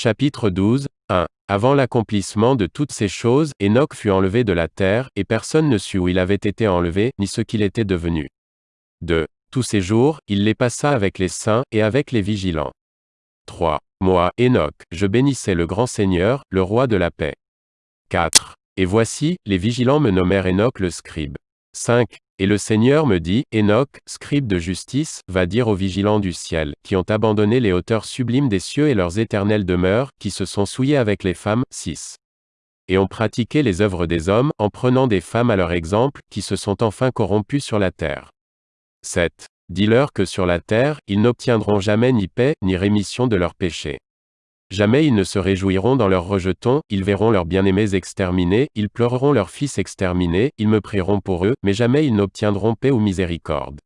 Chapitre 12, 1. Avant l'accomplissement de toutes ces choses, Enoch fut enlevé de la terre, et personne ne sut où il avait été enlevé, ni ce qu'il était devenu. 2. Tous ces jours, il les passa avec les saints, et avec les vigilants. 3. Moi, Enoch, je bénissais le grand Seigneur, le roi de la paix. 4. Et voici, les vigilants me nommèrent Enoch le scribe. 5. Et le Seigneur me dit, Enoch, scribe de justice, va dire aux vigilants du ciel, qui ont abandonné les hauteurs sublimes des cieux et leurs éternelles demeures, qui se sont souillés avec les femmes, 6. Et ont pratiqué les œuvres des hommes, en prenant des femmes à leur exemple, qui se sont enfin corrompues sur la terre. 7. Dis-leur que sur la terre, ils n'obtiendront jamais ni paix, ni rémission de leurs péchés. Jamais ils ne se réjouiront dans leurs rejetons, ils verront leurs bien-aimés exterminés, ils pleureront leurs fils exterminés, ils me prieront pour eux, mais jamais ils n'obtiendront paix ou miséricorde.